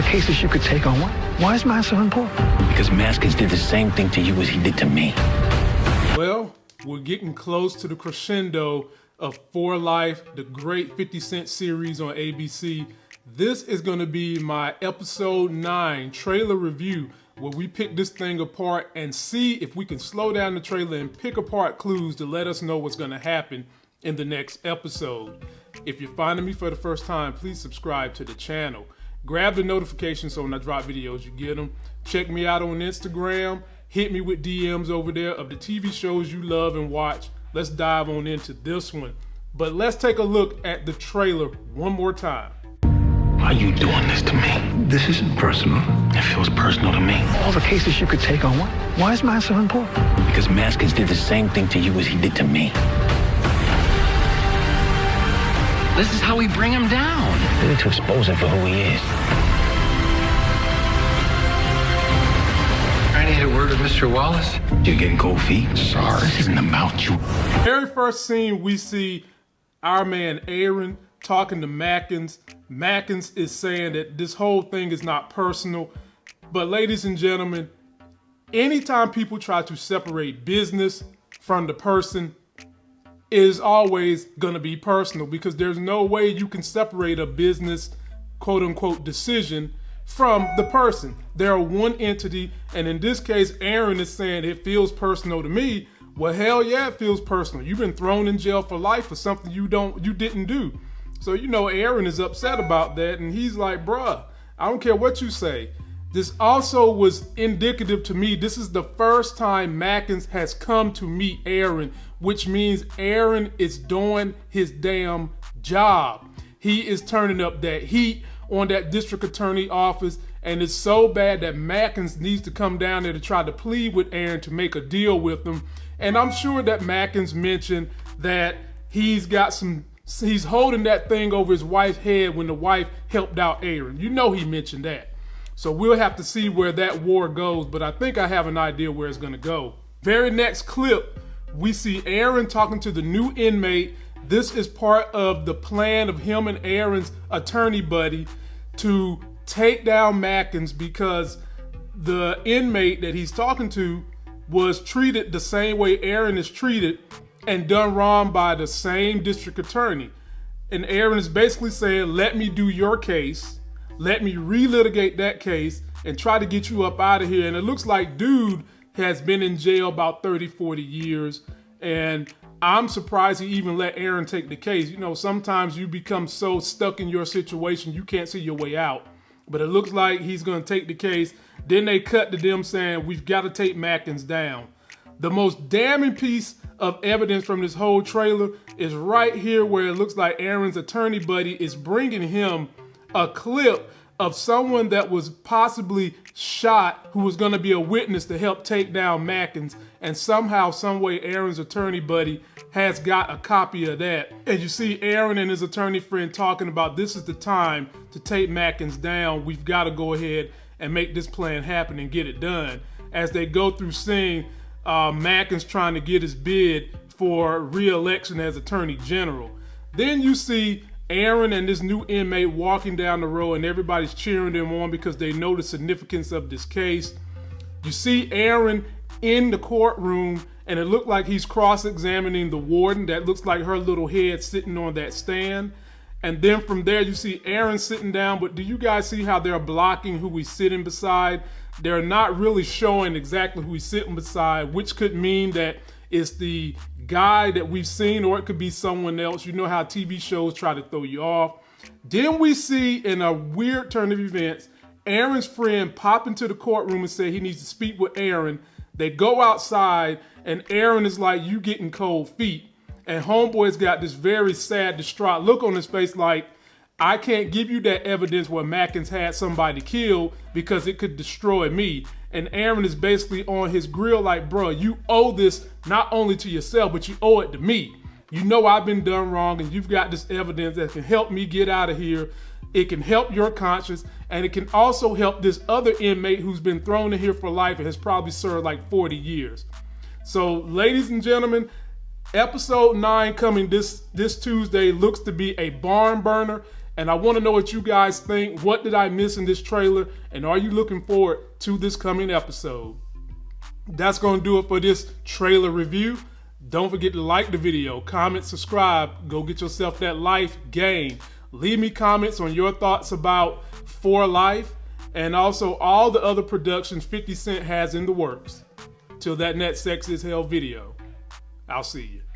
the cases you could take on, why, why is mine so important? Because Maskins did the same thing to you as he did to me. Well, we're getting close to the crescendo of For Life, the great 50 Cent series on ABC. This is going to be my episode 9 trailer review where we pick this thing apart and see if we can slow down the trailer and pick apart clues to let us know what's going to happen in the next episode. If you're finding me for the first time, please subscribe to the channel. Grab the notification so when I drop videos, you get them. Check me out on Instagram. Hit me with DMs over there of the TV shows you love and watch. Let's dive on into this one. But let's take a look at the trailer one more time. Why are you doing this to me? This isn't personal. It feels personal to me. All the cases you could take on, why, why is mine so important? Because Maskins did the same thing to you as he did to me. This is how we bring him down. We need to expose him for who he is. I need a word with Mr. Wallace. You're getting cold feet? Sorry, this isn't about you. Very first scene, we see our man Aaron talking to Maskins. Maskins is saying that this whole thing is not personal. But ladies and gentlemen, anytime people try to separate business from the person, is always going to be personal because there's no way you can separate a business quote unquote decision from the person. They're one entity, and in this case, Aaron is saying it feels personal to me. Well, hell yeah, it feels personal. You've been thrown in jail for life for something you don't you didn't do. So you know Aaron is upset about that, and he's like, bruh, I don't care what you say. This also was indicative to me. This is the first time Maskins has come to meet Aaron, which means Aaron is doing his damn job. He is turning up that heat on that district attorney office, and it's so bad that Maskins needs to come down there to try to plead with Aaron to make a deal with him. And I'm sure that Maskins mentioned that he's got some he's holding that thing over his wife's head when the wife helped out Aaron. You know he mentioned that. So we'll have to see where that war goes, but I think I have an idea where it's going to go. Very next clip, we see Aaron talking to the new inmate. This is part of the plan of him and Aaron's attorney buddy to take down Maskins because the inmate that he's talking to was treated the same way Aaron is treated and done wrong by the same district attorney. And Aaron is basically saying, let me do your case let me relitigate that case and try to get you up out of here. And it looks like dude has been in jail about 30, 40 years. And I'm surprised he even let Aaron take the case. You know, sometimes you become so stuck in your situation, you can't see your way out. But it looks like he's going to take the case. Then they cut to them saying, we've got to take Maskins down. The most damning piece of evidence from this whole trailer is right here where it looks like Aaron's attorney buddy is bringing him a clip of someone that was possibly shot who was going to be a witness to help take down Maskins. And somehow some way Aaron's attorney buddy has got a copy of that. And you see Aaron and his attorney friend talking about this is the time to take Maskins down. We've got to go ahead and make this plan happen and get it done. As they go through seeing uh, Maskins trying to get his bid for re-election as attorney general. Then you see Aaron and this new inmate walking down the road and everybody's cheering them on because they know the significance of this case. You see Aaron in the courtroom and it looked like he's cross-examining the warden that looks like her little head sitting on that stand. And then from there you see Aaron sitting down, but do you guys see how they're blocking who he's sitting beside? They're not really showing exactly who he's sitting beside, which could mean that it's the guy that we've seen, or it could be someone else. You know how TV shows try to throw you off. Then we see in a weird turn of events, Aaron's friend pop into the courtroom and say he needs to speak with Aaron. They go outside and Aaron is like, you getting cold feet. And homeboy's got this very sad, distraught look on his face like, I can't give you that evidence where Maskins had somebody killed because it could destroy me. And Aaron is basically on his grill like, bro, you owe this not only to yourself, but you owe it to me. You know I've been done wrong and you've got this evidence that can help me get out of here. It can help your conscience and it can also help this other inmate who's been thrown in here for life and has probably served like 40 years. So ladies and gentlemen, episode nine coming this, this Tuesday looks to be a barn burner And I want to know what you guys think. What did I miss in this trailer? And are you looking forward to this coming episode? That's going to do it for this trailer review. Don't forget to like the video, comment, subscribe. Go get yourself that life game. Leave me comments on your thoughts about For Life and also all the other productions 50 Cent has in the works. Till that next Sex is Hell video. I'll see you.